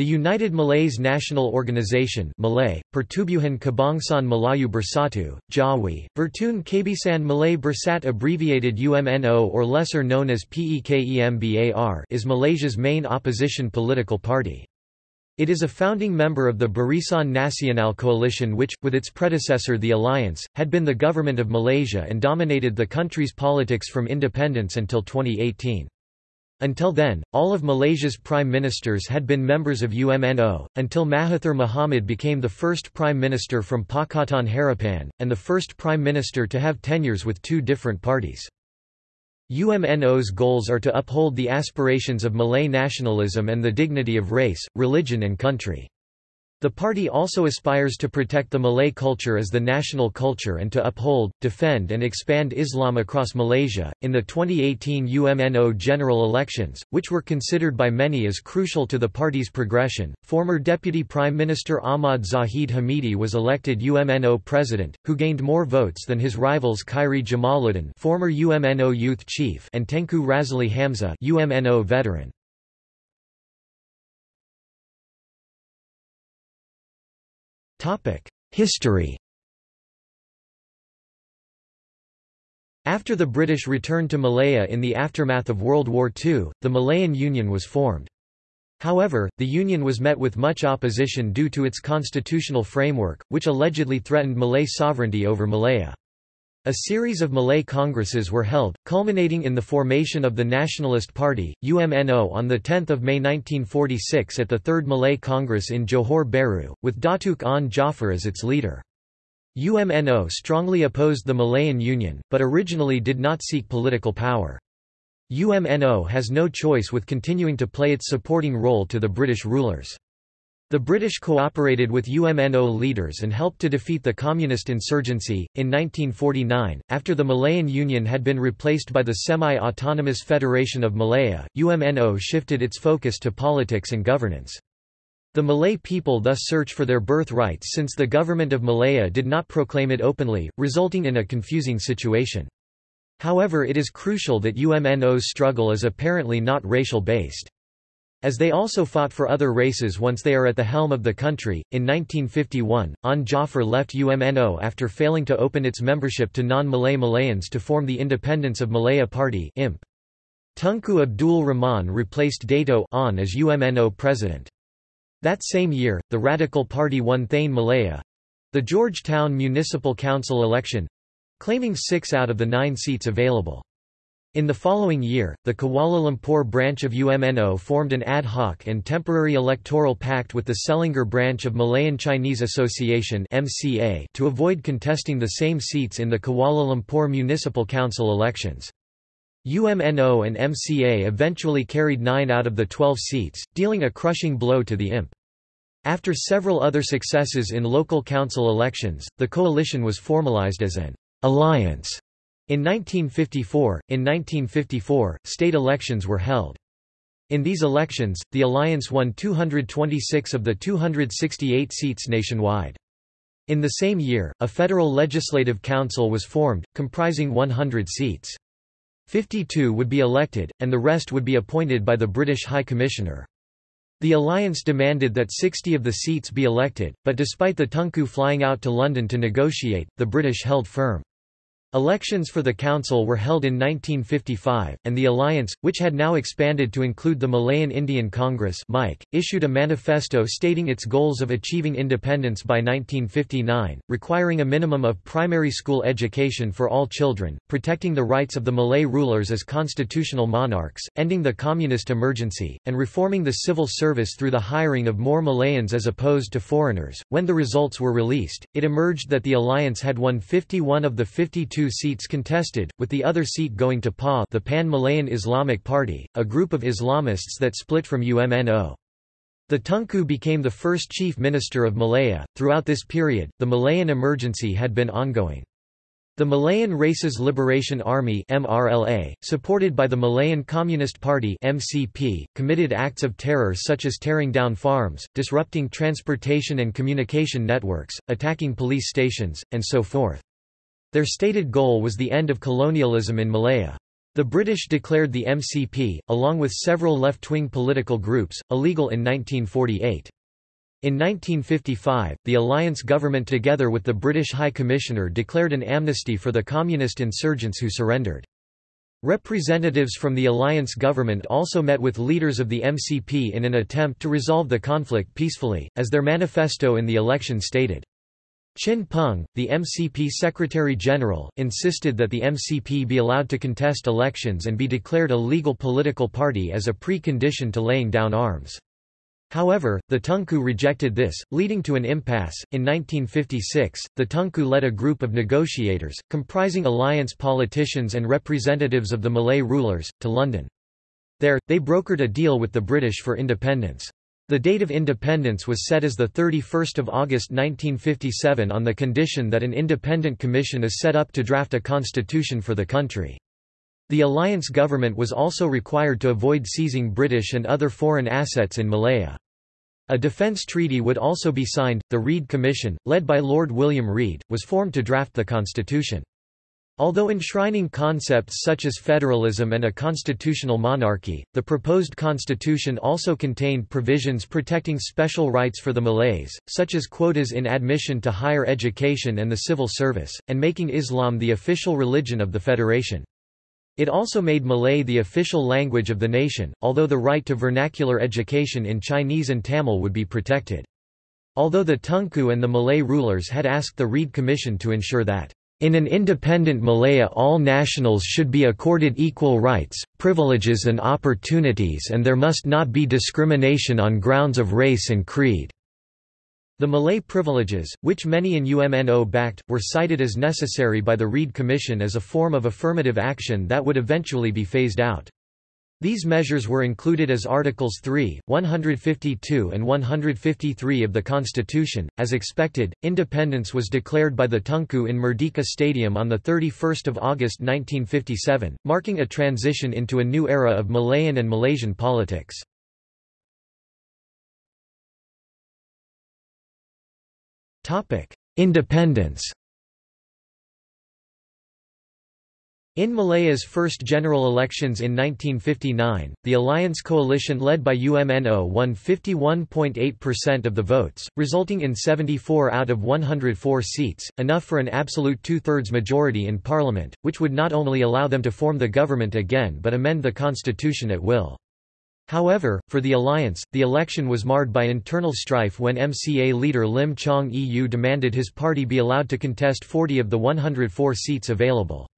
The United Malays National Organization Malay, Pertubuhan Kebangsaan Melayu Bersatu, Jawi, Vertun Kabisan Malay Bersat abbreviated UMNO or lesser known as PEKEMBAR is Malaysia's main opposition political party. It is a founding member of the Barisan Nasional coalition which, with its predecessor the Alliance, had been the government of Malaysia and dominated the country's politics from independence until 2018. Until then, all of Malaysia's prime ministers had been members of UMNO, until Mahathir Mohamad became the first prime minister from Pakatan Harapan, and the first prime minister to have tenures with two different parties. UMNO's goals are to uphold the aspirations of Malay nationalism and the dignity of race, religion and country. The party also aspires to protect the Malay culture as the national culture and to uphold, defend, and expand Islam across Malaysia. In the 2018 UMNO general elections, which were considered by many as crucial to the party's progression, former Deputy Prime Minister Ahmad Zahid Hamidi was elected UMNO president, who gained more votes than his rivals Khairy Jamaluddin, former UMNO youth chief, and Tengku Razaleigh Hamzah, UMNO veteran. History After the British returned to Malaya in the aftermath of World War II, the Malayan Union was formed. However, the union was met with much opposition due to its constitutional framework, which allegedly threatened Malay sovereignty over Malaya. A series of Malay congresses were held, culminating in the formation of the Nationalist Party, UMNO on 10 May 1946 at the Third Malay Congress in Johor Bahru, with Datuk Onn Jaafar as its leader. UMNO strongly opposed the Malayan Union, but originally did not seek political power. UMNO has no choice with continuing to play its supporting role to the British rulers. The British cooperated with UMNO leaders and helped to defeat the communist insurgency. In 1949, after the Malayan Union had been replaced by the semi autonomous Federation of Malaya, UMNO shifted its focus to politics and governance. The Malay people thus search for their birthrights since the government of Malaya did not proclaim it openly, resulting in a confusing situation. However, it is crucial that UMNO's struggle is apparently not racial based. As they also fought for other races once they are at the helm of the country, in 1951, Onn Jaafar left UMNO after failing to open its membership to non-Malay Malayans to form the Independence of Malaya Party IMP. Tunku Abdul Rahman replaced Dato Onn as UMNO president. That same year, the Radical Party won Thane Malaya—the Georgetown Municipal Council election—claiming six out of the nine seats available. In the following year, the Kuala Lumpur branch of UMNO formed an ad hoc and temporary electoral pact with the Selangor branch of Malayan Chinese Association (MCA) to avoid contesting the same seats in the Kuala Lumpur Municipal Council elections. UMNO and MCA eventually carried nine out of the 12 seats, dealing a crushing blow to the IMP. After several other successes in local council elections, the coalition was formalized as an alliance in 1954, in 1954, state elections were held. In these elections, the alliance won 226 of the 268 seats nationwide. In the same year, a federal legislative council was formed, comprising 100 seats. 52 would be elected, and the rest would be appointed by the British High Commissioner. The alliance demanded that 60 of the seats be elected, but despite the Tunku flying out to London to negotiate, the British held firm. Elections for the council were held in 1955, and the alliance, which had now expanded to include the Malayan Indian Congress issued a manifesto stating its goals of achieving independence by 1959, requiring a minimum of primary school education for all children, protecting the rights of the Malay rulers as constitutional monarchs, ending the communist emergency, and reforming the civil service through the hiring of more Malayans as opposed to foreigners. When the results were released, it emerged that the alliance had won 51 of the 52 two seats contested, with the other seat going to PA the Pan-Malayan Islamic Party, a group of Islamists that split from UMNO. The Tunku became the first chief minister of Malaya. Throughout this period, the Malayan emergency had been ongoing. The Malayan Races Liberation Army MRLA, supported by the Malayan Communist Party MCP, committed acts of terror such as tearing down farms, disrupting transportation and communication networks, attacking police stations, and so forth. Their stated goal was the end of colonialism in Malaya. The British declared the MCP, along with several left-wing political groups, illegal in 1948. In 1955, the alliance government together with the British High Commissioner declared an amnesty for the communist insurgents who surrendered. Representatives from the alliance government also met with leaders of the MCP in an attempt to resolve the conflict peacefully, as their manifesto in the election stated. Chin Peng, the MCP Secretary-General, insisted that the MCP be allowed to contest elections and be declared a legal political party as a precondition to laying down arms. However, the Tunku rejected this, leading to an impasse. In 1956, the Tunku led a group of negotiators, comprising alliance politicians and representatives of the Malay rulers, to London. There, they brokered a deal with the British for independence. The date of independence was set as 31 August 1957 on the condition that an independent commission is set up to draft a constitution for the country. The alliance government was also required to avoid seizing British and other foreign assets in Malaya. A defence treaty would also be signed. The Reid Commission, led by Lord William Reid, was formed to draft the constitution. Although enshrining concepts such as federalism and a constitutional monarchy, the proposed constitution also contained provisions protecting special rights for the Malays, such as quotas in admission to higher education and the civil service, and making Islam the official religion of the federation. It also made Malay the official language of the nation, although the right to vernacular education in Chinese and Tamil would be protected. Although the Tunku and the Malay rulers had asked the Reid Commission to ensure that in an independent Malaya all nationals should be accorded equal rights, privileges and opportunities and there must not be discrimination on grounds of race and creed. The Malay privileges, which many in UMNO backed, were cited as necessary by the Reid Commission as a form of affirmative action that would eventually be phased out. These measures were included as Articles 3, 152 and 153 of the Constitution. As expected, independence was declared by the Tunku in Merdeka Stadium on 31 August 1957, marking a transition into a new era of Malayan and Malaysian politics. Independence In Malaya's first general elections in 1959, the alliance coalition led by UMNO won 51.8% of the votes, resulting in 74 out of 104 seats, enough for an absolute two-thirds majority in parliament, which would not only allow them to form the government again but amend the constitution at will. However, for the alliance, the election was marred by internal strife when MCA leader Lim Chong Eu demanded his party be allowed to contest 40 of the 104 seats available.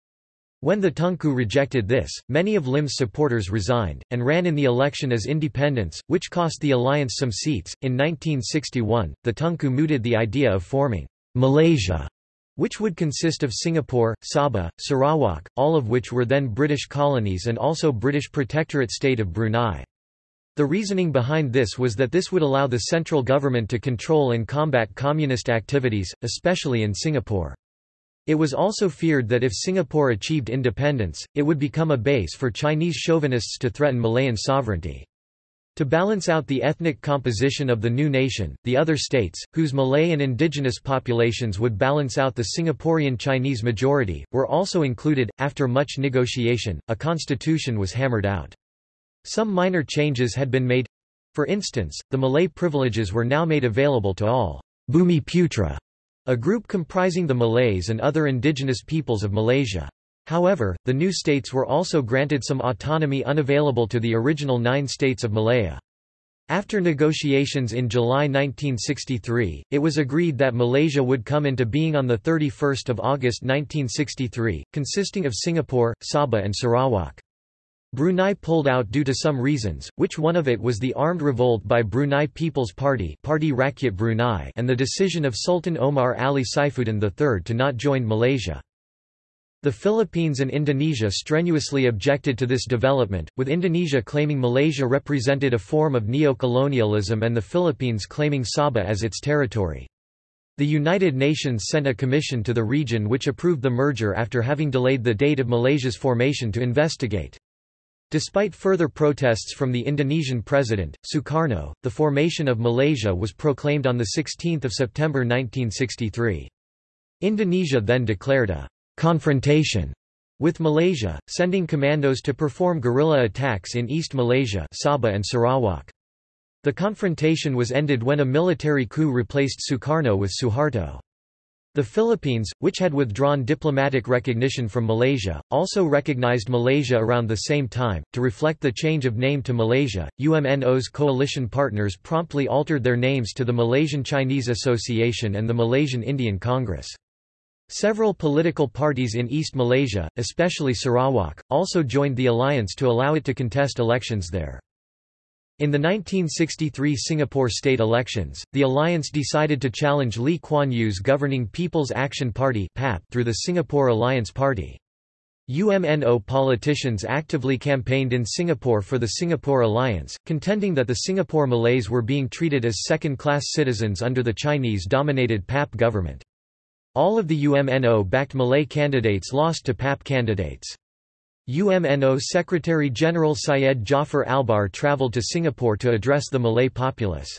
When the Tunku rejected this, many of Lim's supporters resigned, and ran in the election as independents, which cost the alliance some seats. In 1961, the Tunku mooted the idea of forming Malaysia, which would consist of Singapore, Sabah, Sarawak, all of which were then British colonies and also British Protectorate State of Brunei. The reasoning behind this was that this would allow the central government to control and combat communist activities, especially in Singapore. It was also feared that if Singapore achieved independence, it would become a base for Chinese chauvinists to threaten Malayan sovereignty. To balance out the ethnic composition of the new nation, the other states, whose Malay and indigenous populations would balance out the Singaporean Chinese majority, were also included. After much negotiation, a constitution was hammered out. Some minor changes had been made. For instance, the Malay privileges were now made available to all Bumi Putra, a group comprising the Malays and other indigenous peoples of Malaysia. However, the new states were also granted some autonomy unavailable to the original nine states of Malaya. After negotiations in July 1963, it was agreed that Malaysia would come into being on 31 August 1963, consisting of Singapore, Sabah and Sarawak. Brunei pulled out due to some reasons, which one of it was the armed revolt by Brunei People's Party Parti Rakyat Brunei and the decision of Sultan Omar Ali Saifuddin III to not join Malaysia. The Philippines and Indonesia strenuously objected to this development, with Indonesia claiming Malaysia represented a form of neo-colonialism and the Philippines claiming Sabah as its territory. The United Nations sent a commission to the region which approved the merger after having delayed the date of Malaysia's formation to investigate. Despite further protests from the Indonesian president, Sukarno, the formation of Malaysia was proclaimed on 16 September 1963. Indonesia then declared a «confrontation» with Malaysia, sending commandos to perform guerrilla attacks in East Malaysia Sabah and Sarawak. The confrontation was ended when a military coup replaced Sukarno with Suharto. The Philippines, which had withdrawn diplomatic recognition from Malaysia, also recognized Malaysia around the same time. To reflect the change of name to Malaysia, UMNO's coalition partners promptly altered their names to the Malaysian Chinese Association and the Malaysian Indian Congress. Several political parties in East Malaysia, especially Sarawak, also joined the alliance to allow it to contest elections there. In the 1963 Singapore state elections, the alliance decided to challenge Lee Kuan Yew's governing People's Action Party through the Singapore Alliance Party. UMNO politicians actively campaigned in Singapore for the Singapore Alliance, contending that the Singapore Malays were being treated as second-class citizens under the Chinese-dominated PAP government. All of the UMNO-backed Malay candidates lost to PAP candidates. UMNO Secretary-General Syed Jafar Albar travelled to Singapore to address the Malay populace.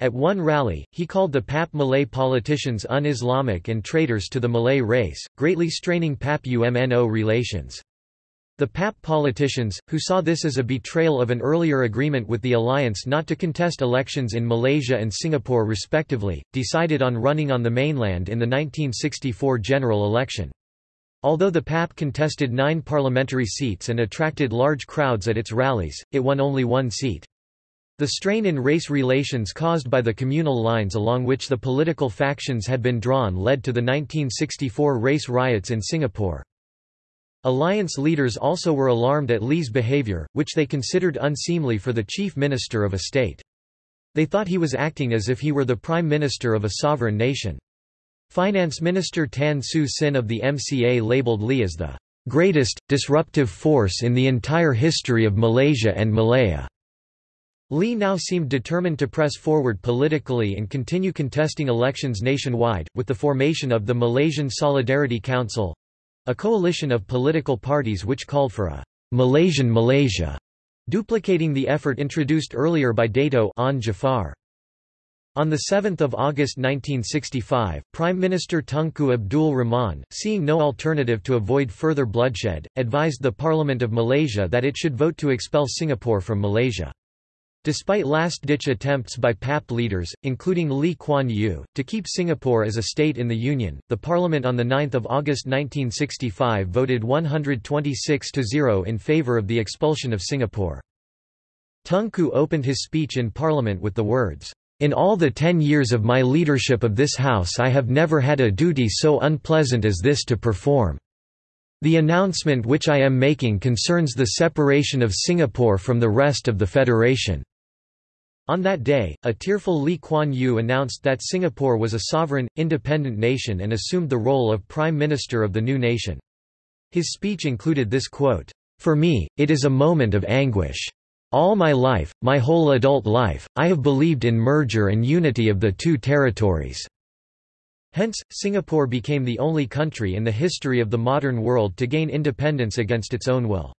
At one rally, he called the PAP Malay politicians un-Islamic and traitors to the Malay race, greatly straining PAP-UMNO relations. The PAP politicians, who saw this as a betrayal of an earlier agreement with the alliance not to contest elections in Malaysia and Singapore respectively, decided on running on the mainland in the 1964 general election. Although the PAP contested nine parliamentary seats and attracted large crowds at its rallies, it won only one seat. The strain in race relations caused by the communal lines along which the political factions had been drawn led to the 1964 race riots in Singapore. Alliance leaders also were alarmed at Lee's behavior, which they considered unseemly for the chief minister of a state. They thought he was acting as if he were the prime minister of a sovereign nation. Finance Minister Tan Siew Sin of the MCA labelled Lee as the greatest, disruptive force in the entire history of Malaysia and Malaya. Lee now seemed determined to press forward politically and continue contesting elections nationwide, with the formation of the Malaysian Solidarity Council—a coalition of political parties which called for a Malaysian Malaysia, duplicating the effort introduced earlier by Dato' Onn Jafar. On 7 August 1965, Prime Minister Tunku Abdul Rahman, seeing no alternative to avoid further bloodshed, advised the Parliament of Malaysia that it should vote to expel Singapore from Malaysia. Despite last-ditch attempts by PAP leaders, including Lee Kuan Yew, to keep Singapore as a state in the Union, the Parliament on 9 August 1965 voted 126–0 in favour of the expulsion of Singapore. Tunku opened his speech in Parliament with the words, in all the ten years of my leadership of this House I have never had a duty so unpleasant as this to perform. The announcement which I am making concerns the separation of Singapore from the rest of the Federation." On that day, a tearful Lee Kuan Yew announced that Singapore was a sovereign, independent nation and assumed the role of Prime Minister of the new nation. His speech included this quote, "...for me, it is a moment of anguish. All my life, my whole adult life, I have believed in merger and unity of the two territories." Hence, Singapore became the only country in the history of the modern world to gain independence against its own will.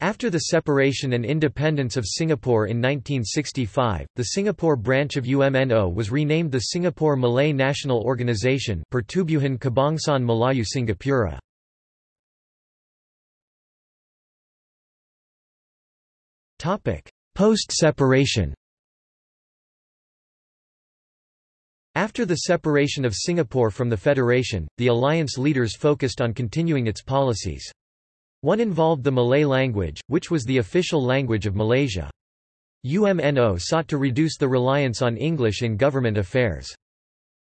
After the separation and independence of Singapore in 1965, the Singapore branch of UMNO was renamed the Singapore Malay National Organisation Pertubuhan Kebangsaan Melayu Singapura. Post-separation After the separation of Singapore from the Federation, the alliance leaders focused on continuing its policies. One involved the Malay language, which was the official language of Malaysia. UMNO sought to reduce the reliance on English in government affairs.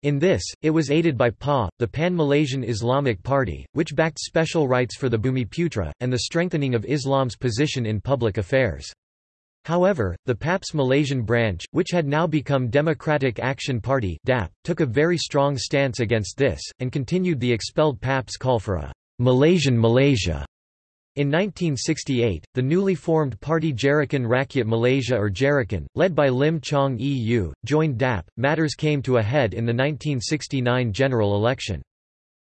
In this, it was aided by PA, the Pan-Malaysian Islamic Party, which backed special rights for the Bumiputra, and the strengthening of Islam's position in public affairs. However, the PAP's Malaysian branch, which had now become Democratic Action Party DAP, took a very strong stance against this, and continued the expelled PAP's call for a Malaysian Malaysia. In 1968, the newly formed party Gerakan Rakyat Malaysia or Gerakan, led by Lim Chong Eu, joined DAP. Matters came to a head in the 1969 general election.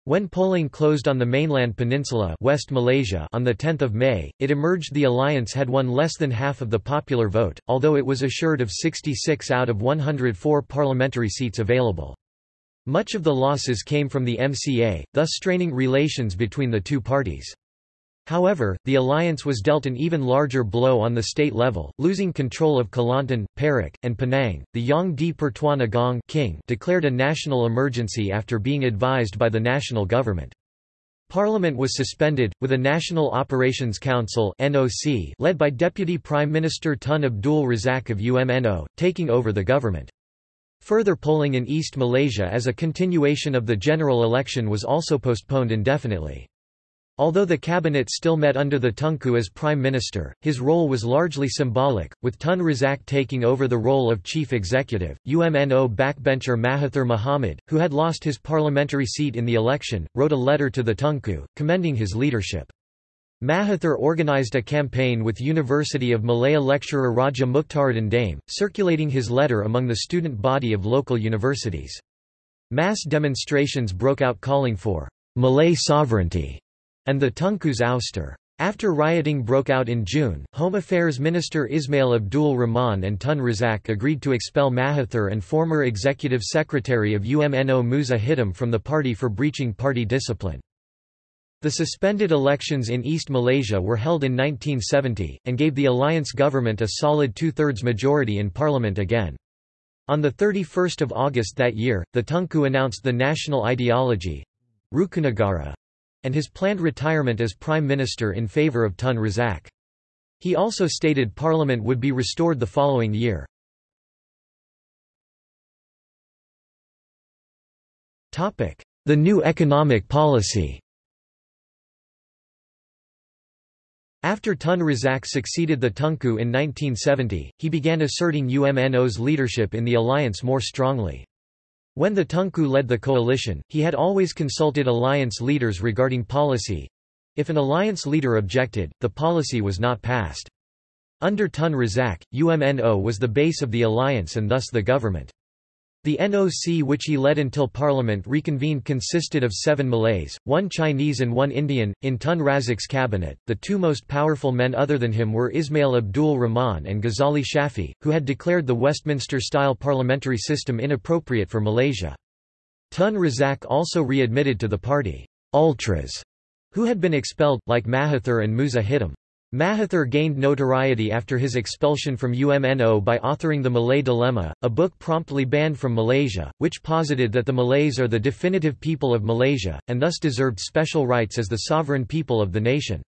When polling closed on the mainland peninsula West Malaysia on 10 May, it emerged the alliance had won less than half of the popular vote, although it was assured of 66 out of 104 parliamentary seats available. Much of the losses came from the MCA, thus straining relations between the two parties. However, the alliance was dealt an even larger blow on the state level, losing control of Kelantan, Perak, and Penang. The Yang di Pertuan Agong king declared a national emergency after being advised by the national government. Parliament was suspended, with a National Operations Council led by Deputy Prime Minister Tun Abdul Razak of UMNO, taking over the government. Further polling in East Malaysia as a continuation of the general election was also postponed indefinitely. Although the cabinet still met under the Tunku as prime minister, his role was largely symbolic, with Tun Razak taking over the role of chief executive. UMNO backbencher Mahathir Mohamad, who had lost his parliamentary seat in the election, wrote a letter to the Tunku, commending his leadership. Mahathir organized a campaign with University of Malaya lecturer Raja Mukhtaruddin Daim, circulating his letter among the student body of local universities. Mass demonstrations broke out calling for Malay sovereignty and the Tunku's ouster. After rioting broke out in June, Home Affairs Minister Ismail Abdul Rahman and Tun Razak agreed to expel Mahathir and former Executive Secretary of UMNO Musa Hitam from the party for breaching party discipline. The suspended elections in East Malaysia were held in 1970, and gave the alliance government a solid two-thirds majority in parliament again. On 31 August that year, the Tunku announced the national ideology—Rukunegara, and his planned retirement as prime minister in favour of Tun Razak. He also stated parliament would be restored the following year. The new economic policy After Tun Razak succeeded the Tunku in 1970, he began asserting UMNO's leadership in the alliance more strongly. When the Tunku led the coalition, he had always consulted alliance leaders regarding policy. If an alliance leader objected, the policy was not passed. Under Tun Razak, UMNO was the base of the alliance and thus the government. The NOC which he led until Parliament reconvened consisted of seven Malays, one Chinese and one Indian. In Tun Razak's cabinet, the two most powerful men other than him were Ismail Abdul Rahman and Ghazali Shafie, who had declared the Westminster-style parliamentary system inappropriate for Malaysia. Tun Razak also readmitted to the party, ultras, who had been expelled, like Mahathir and Musa Hitam. Mahathir gained notoriety after his expulsion from UMNO by authoring The Malay Dilemma, a book promptly banned from Malaysia, which posited that the Malays are the definitive people of Malaysia, and thus deserved special rights as the sovereign people of the nation.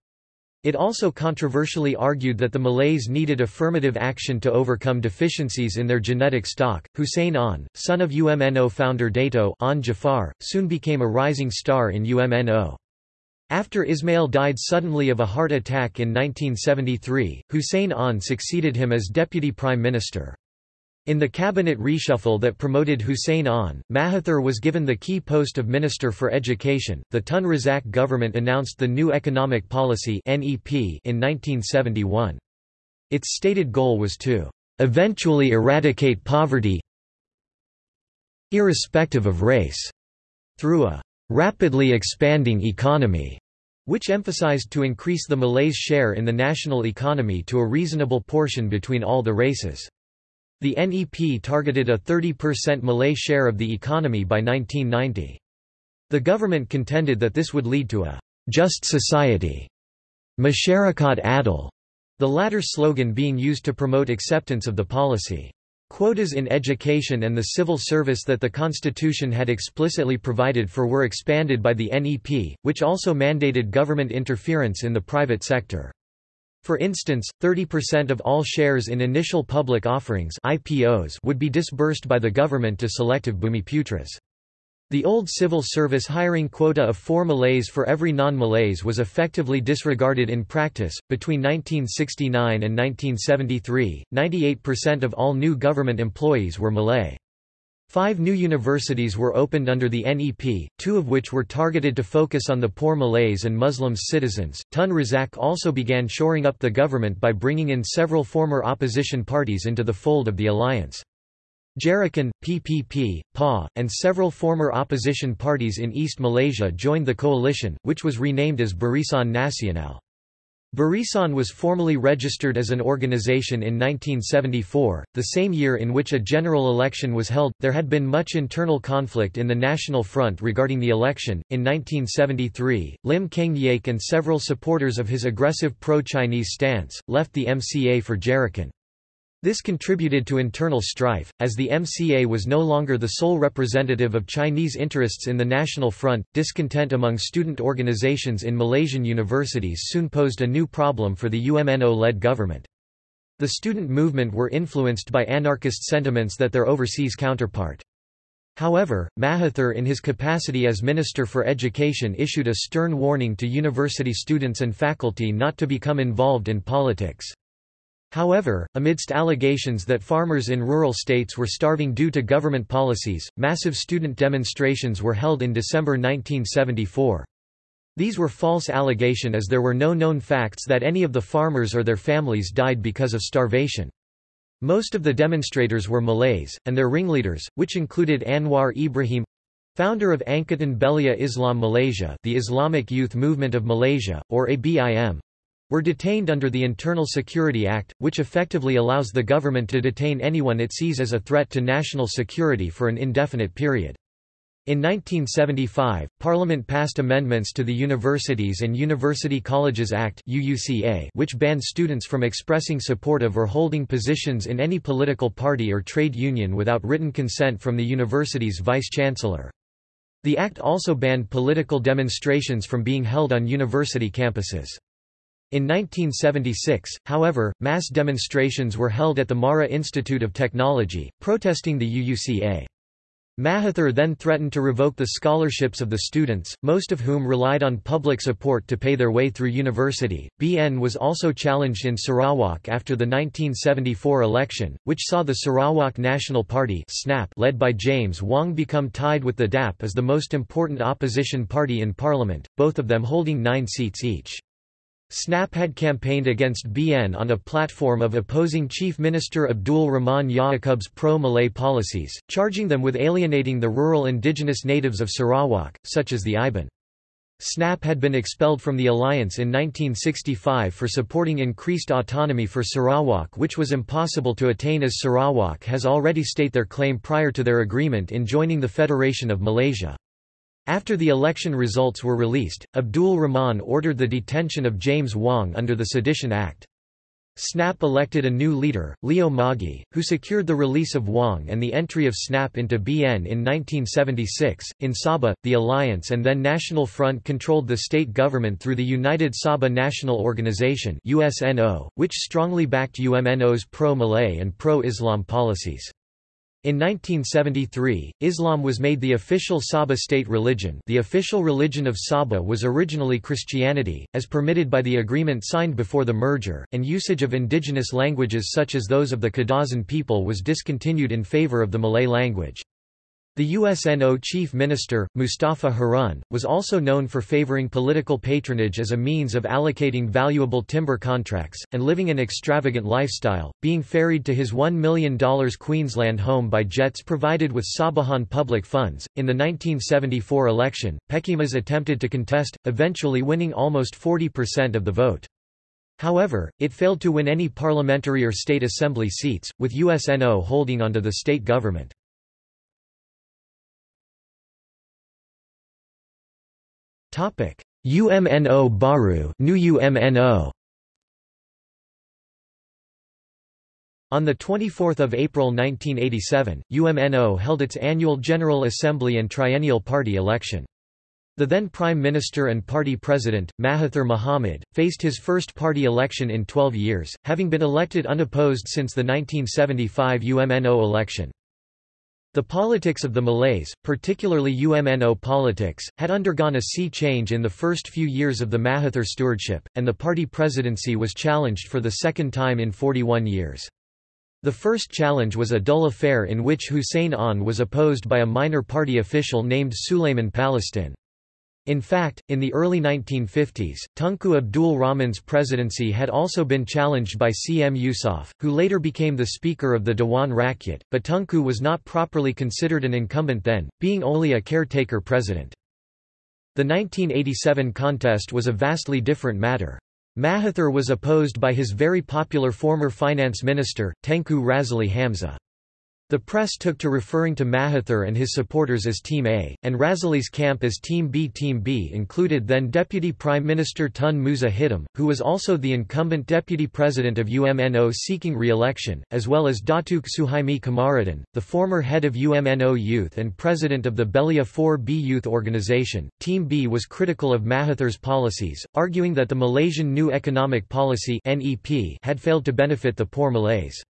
It also controversially argued that the Malays needed affirmative action to overcome deficiencies in their genetic stock. Hussein Onn, son of UMNO founder Dato' Onn Jaafar, soon became a rising star in UMNO. After Ismail died suddenly of a heart attack in 1973, Hussein Onn succeeded him as deputy prime minister. In the cabinet reshuffle that promoted Hussein Onn, Mahathir was given the key post of Minister for Education. The Tun Razak government announced the New Economic Policy in 1971. Its stated goal was to eventually eradicate poverty irrespective of race through a rapidly expanding economy, which emphasized to increase the Malays' share in the national economy to a reasonable portion between all the races. The NEP targeted a 30% Malay share of the economy by 1990. The government contended that this would lead to a just society, Masyarakat Adil, the latter slogan being used to promote acceptance of the policy. Quotas in education and the civil service that the Constitution had explicitly provided for were expanded by the NEP, which also mandated government interference in the private sector. For instance, 30% of all shares in initial public offerings IPOs would be disbursed by the government to selective Bumiputras. The old civil service hiring quota of four Malays for every non-Malays was effectively disregarded in practice. Between 1969 and 1973, 98% of all new government employees were Malay. Five new universities were opened under the NEP, two of which were targeted to focus on the poor Malays and Muslims citizens. Tun Razak also began shoring up the government by bringing in several former opposition parties into the fold of the alliance. Gerakan, PPP, PA, and several former opposition parties in East Malaysia joined the coalition, which was renamed as Barisan Nasional. Barisan was formally registered as an organization in 1974, the same year in which a general election was held. There had been much internal conflict in the National Front regarding the election. In 1973, Lim Keng Yaik and several supporters of his aggressive pro-Chinese stance left the MCA for Gerakan. This contributed to internal strife, as the MCA was no longer the sole representative of Chinese interests in the National Front. Discontent among student organizations in Malaysian universities soon posed a new problem for the UMNO led government. The student movement were influenced by anarchist sentiments that their overseas counterpart. However, Mahathir in his capacity as Minister for Education issued a stern warning to university students and faculty not to become involved in politics. However, amidst allegations that farmers in rural states were starving due to government policies, massive student demonstrations were held in December 1974. These were false allegation as there were no known facts that any of the farmers or their families died because of starvation. Most of the demonstrators were Malays, and their ringleaders, which included Anwar Ibrahim founder of Angkatan Belia Islam Malaysia the Islamic Youth Movement of Malaysia, or ABIM, were detained under the Internal Security Act, which effectively allows the government to detain anyone it sees as a threat to national security for an indefinite period. In 1975, Parliament passed amendments to the Universities and University Colleges Act which banned students from expressing support of or holding positions in any political party or trade union without written consent from the university's vice-chancellor. The act also banned political demonstrations from being held on university campuses. In 1976, however, mass demonstrations were held at the Mara Institute of Technology, protesting the UUCA. Mahathir then threatened to revoke the scholarships of the students, most of whom relied on public support to pay their way through university. BN was also challenged in Sarawak after the 1974 election, which saw the Sarawak National Party (SNAP) led by James Wong become tied with the DAP as the most important opposition party in parliament, both of them holding 9 seats each. SNAP had campaigned against BN on a platform of opposing Chief Minister Abdul Rahman Yaakub's pro-Malay policies, charging them with alienating the rural indigenous natives of Sarawak, such as the Iban. SNAP had been expelled from the alliance in 1965 for supporting increased autonomy for Sarawak which was impossible to attain as Sarawak has already state their claim prior to their agreement in joining the Federation of Malaysia. After the election results were released, Abdul Rahman ordered the detention of James Wong under the Sedition Act. SNAP elected a new leader, Leo Moggie, who secured the release of Wong and the entry of SNAP into BN in 1976. In Sabah, the Alliance and then National Front controlled the state government through the United Sabah National Organization (USNO), which strongly backed UMNO's pro-Malay and pro-Islam policies. In 1973, Islam was made the official Sabah state religion the official religion of Sabah was originally Christianity, as permitted by the agreement signed before the merger, and usage of indigenous languages such as those of the Kadazan people was discontinued in favor of the Malay language. The USNO chief minister, Mustafa Harun, was also known for favoring political patronage as a means of allocating valuable timber contracts, and living an extravagant lifestyle, being ferried to his $1 million Queensland home by jets provided with Sabahan public funds. In the 1974 election, Pekimas attempted to contest, eventually winning almost 40% of the vote. However, it failed to win any parliamentary or state assembly seats, with USNO holding onto the state government. UMNO Baru new UMNO On 24 April 1987, UMNO held its annual General Assembly and triennial party election. The then Prime Minister and party president, Mahathir Mohamad, faced his first party election in 12 years, having been elected unopposed since the 1975 UMNO election. The politics of the Malays, particularly UMNO politics, had undergone a sea change in the first few years of the Mahathir stewardship, and the party presidency was challenged for the second time in 41 years. The first challenge was a dull affair in which Hussein Onn was opposed by a minor party official named Suleiman Palestin. In fact, in the early 1950s, Tunku Abdul Rahman's presidency had also been challenged by CM Yusof, who later became the Speaker of the Dewan Rakyat, but Tunku was not properly considered an incumbent then, being only a caretaker president. The 1987 contest was a vastly different matter. Mahathir was opposed by his very popular former finance minister, Tengku Razaleigh Hamzah. The press took to referring to Mahathir and his supporters as Team A, and Razaleigh's camp as Team B. Team B included then Deputy Prime Minister Tun Musa Hitam, who was also the incumbent Deputy President of UMNO seeking re-election, as well as Datuk Suhaimi Kamaruddin, the former head of UMNO Youth and President of the Belia 4B Youth Organization. Team B was critical of Mahathir's policies, arguing that the Malaysian New Economic Policy had failed to benefit the poor Malays.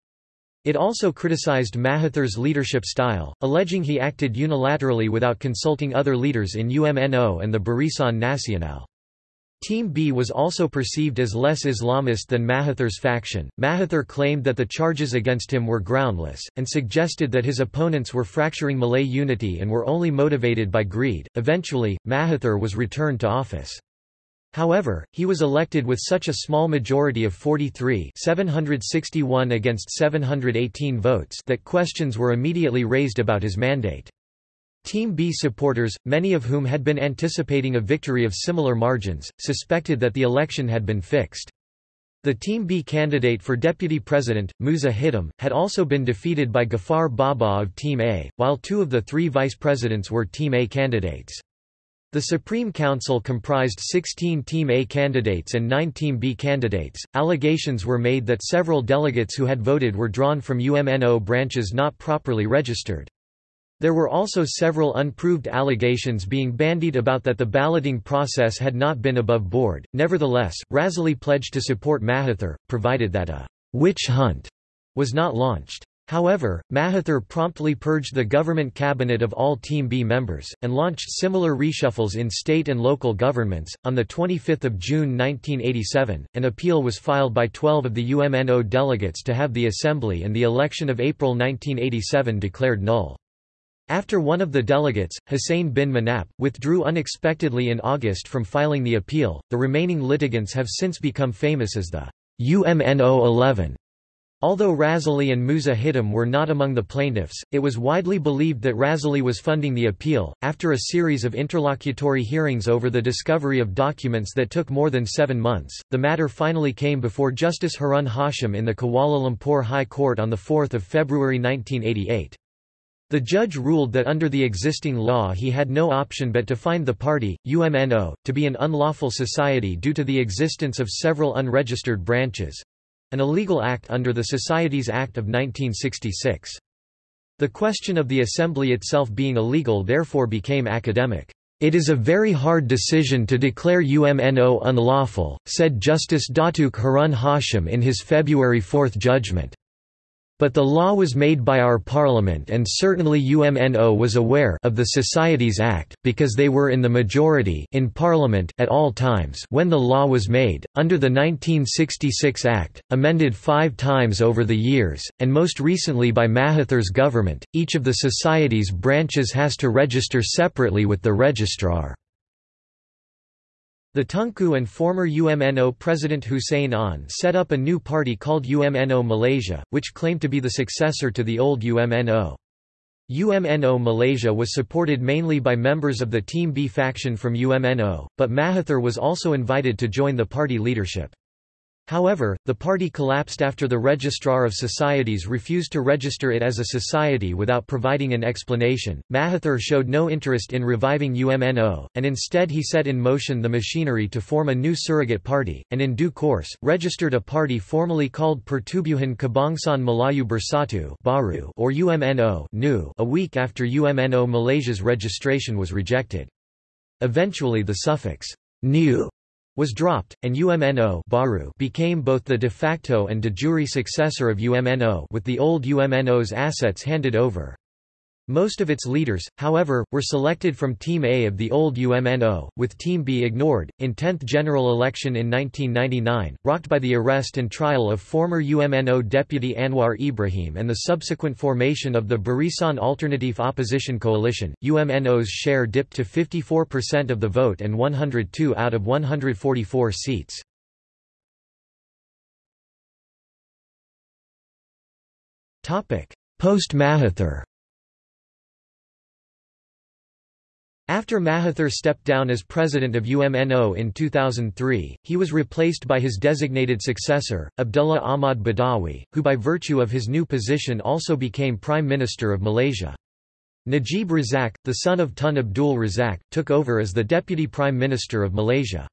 It also criticized Mahathir's leadership style, alleging he acted unilaterally without consulting other leaders in UMNO and the Barisan Nasional. Team B was also perceived as less Islamist than Mahathir's faction. Mahathir claimed that the charges against him were groundless, and suggested that his opponents were fracturing Malay unity and were only motivated by greed. Eventually, Mahathir was returned to office. However, he was elected with such a small majority of 43 761 against 718 votes that questions were immediately raised about his mandate. Team B supporters, many of whom had been anticipating a victory of similar margins, suspected that the election had been fixed. The Team B candidate for deputy president, Musa Hitam, had also been defeated by Ghaffar Baba of Team A, while two of the three vice presidents were Team A candidates. The Supreme Council comprised 16 Team A candidates and 9 Team B candidates. Allegations were made that several delegates who had voted were drawn from UMNO branches not properly registered. There were also several unproved allegations being bandied about that the balloting process had not been above board. Nevertheless, Razaleigh pledged to support Mahathir, provided that a witch hunt was not launched. However, Mahathir promptly purged the government cabinet of all Team B members, and launched similar reshuffles in state and local governments. On 25 June 1987, an appeal was filed by 12 of the UMNO delegates to have the assembly and the election of April 1987 declared null. After one of the delegates, Hussein bin Manap, withdrew unexpectedly in August from filing the appeal, the remaining litigants have since become famous as the UMNO 11. Although Razaleigh and Musa Hitam were not among the plaintiffs, it was widely believed that Razaleigh was funding the appeal. After a series of interlocutory hearings over the discovery of documents that took more than seven months, the matter finally came before Justice Harun Hashim in the Kuala Lumpur High Court on 4 February 1988. The judge ruled that under the existing law he had no option but to find the party, UMNO, to be an unlawful society due to the existence of several unregistered branches, an illegal act under the Societies Act of 1966. The question of the assembly itself being illegal therefore became academic. It is a very hard decision to declare UMNO unlawful, said Justice Datuk Harun Hashim in his February 4 judgment. But the law was made by our parliament and certainly UMNO was aware of the Societies Act, because they were in the majority in parliament at all times when the law was made, under the 1966 Act, amended five times over the years, and most recently by Mahathir's government, each of the Society's branches has to register separately with the registrar. The Tunku and former UMNO President Hussein Onn set up a new party called UMNO Malaysia, which claimed to be the successor to the old UMNO. UMNO Malaysia was supported mainly by members of the Team B faction from UMNO, but Mahathir was also invited to join the party leadership. However, the party collapsed after the Registrar of Societies refused to register it as a society without providing an explanation. Mahathir showed no interest in reviving UMNO, and instead he set in motion the machinery to form a new surrogate party, and in due course, registered a party formally called Pertubuhan Kebangsaan Melayu Bersatu or UMNO a week after UMNO Malaysia's registration was rejected. Eventually the suffix new was dropped, and UMNO Baru became both the de facto and de jure successor of UMNO with the old UMNO's assets handed over. Most of its leaders, however, were selected from Team A of the old UMNO, with Team B ignored. In 10th general election in 1999, rocked by the arrest and trial of former UMNO deputy Anwar Ibrahim and the subsequent formation of the Barisan Alternatif Opposition Coalition, UMNO's share dipped to 54% of the vote and 102 out of 144 seats. Post-Mahathir After Mahathir stepped down as president of UMNO in 2003, he was replaced by his designated successor, Abdullah Ahmad Badawi, who by virtue of his new position also became Prime Minister of Malaysia. Najib Razak, the son of Tun Abdul Razak, took over as the Deputy Prime Minister of Malaysia.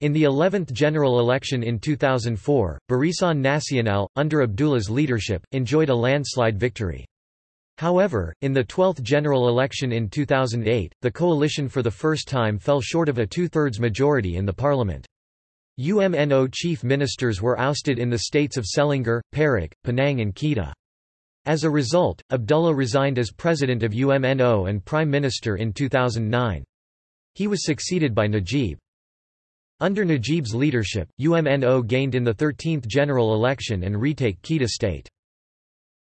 In the 11th general election in 2004, Barisan Nasional, under Abdullah's leadership, enjoyed a landslide victory. However, in the 12th general election in 2008, the coalition for the first time fell short of a two-thirds majority in the parliament. UMNO chief ministers were ousted in the states of Selangor, Perak, Penang and Kedah. As a result, Abdullah resigned as president of UMNO and prime minister in 2009. He was succeeded by Najib. Under Najib's leadership, UMNO gained in the 13th general election and retake Kedah state.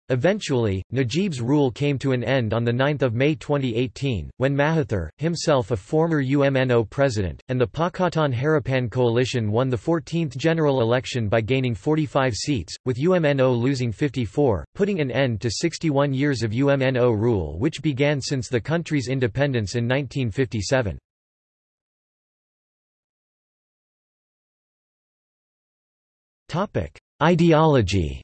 Eventually, Najib's rule came to an end on 9 May 2018, when Mahathir, himself a former UMNO president, and the Pakatan Harapan coalition won the 14th general election by gaining 45 seats, with UMNO losing 54, putting an end to 61 years of UMNO rule which began since the country's independence in 1957. Ideology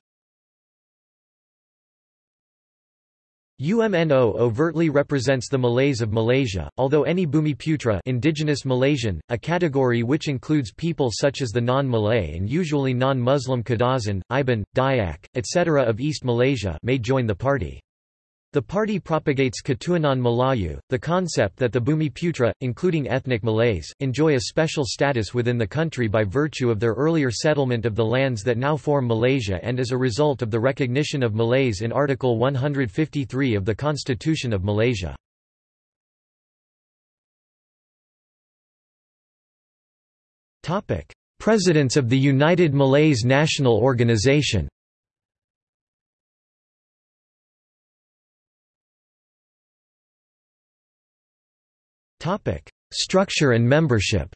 UMNO overtly represents the Malays of Malaysia, although any Bumiputra indigenous Malaysian, a category which includes people such as the non-Malay and usually non-Muslim Kadazan, Iban, Dayak, etc. of East Malaysia may join the party. The party propagates Ketuanan Melayu, the concept that the Bumiputra, including ethnic Malays, enjoy a special status within the country by virtue of their earlier settlement of the lands that now form Malaysia and as a result of the recognition of Malays in Article 153 of the Constitution of Malaysia. Presidents of the United Malays National Organization Topic: Structure and membership.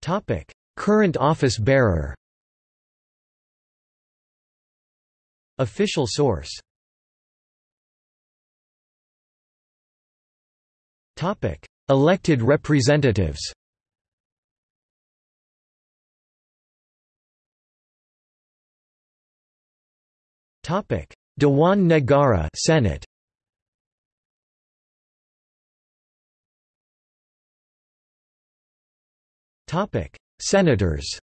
Topic: Current office bearer. Official source. Topic: Elected representatives. Dewan Negara Senate. Topic: Senators.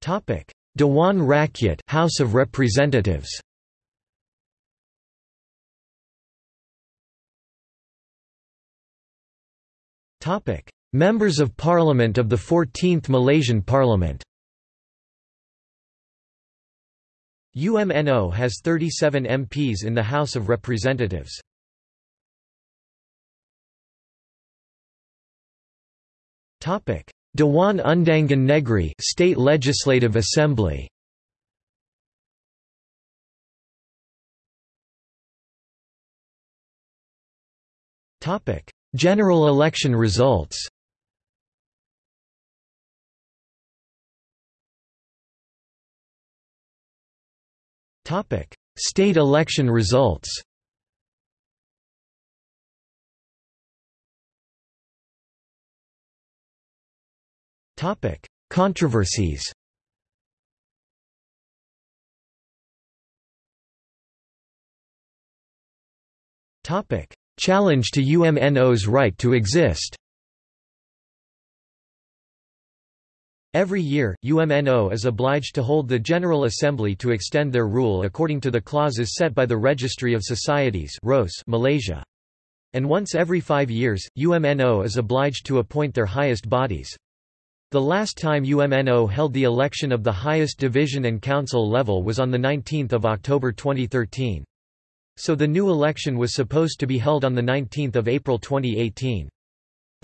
Topic: Dewan Rakyat House of Representatives. Topic: Members of Parliament of the 14th Malaysian Parliament. UMNO has 37 MPs in the House of Representatives. Dewan Undangan Negeri State Legislative Assembly. General election results State election results. Topic: Controversies. Topic: Challenge to UMNO's right to exist. Every year, UMNO is obliged to hold the General Assembly to extend their rule according to the clauses set by the Registry of Societies Malaysia. And once every five years, UMNO is obliged to appoint their highest bodies. The last time UMNO held the election of the highest division and council level was on 19 October 2013. So the new election was supposed to be held on 19 April 2018.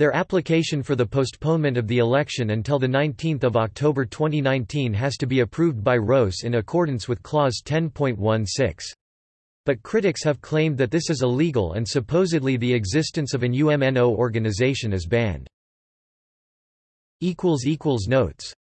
Their application for the postponement of the election until 19 October 2019 has to be approved by ROS in accordance with Clause 10.16. But critics have claimed that this is illegal and supposedly the existence of an UMNO organization is banned. Notes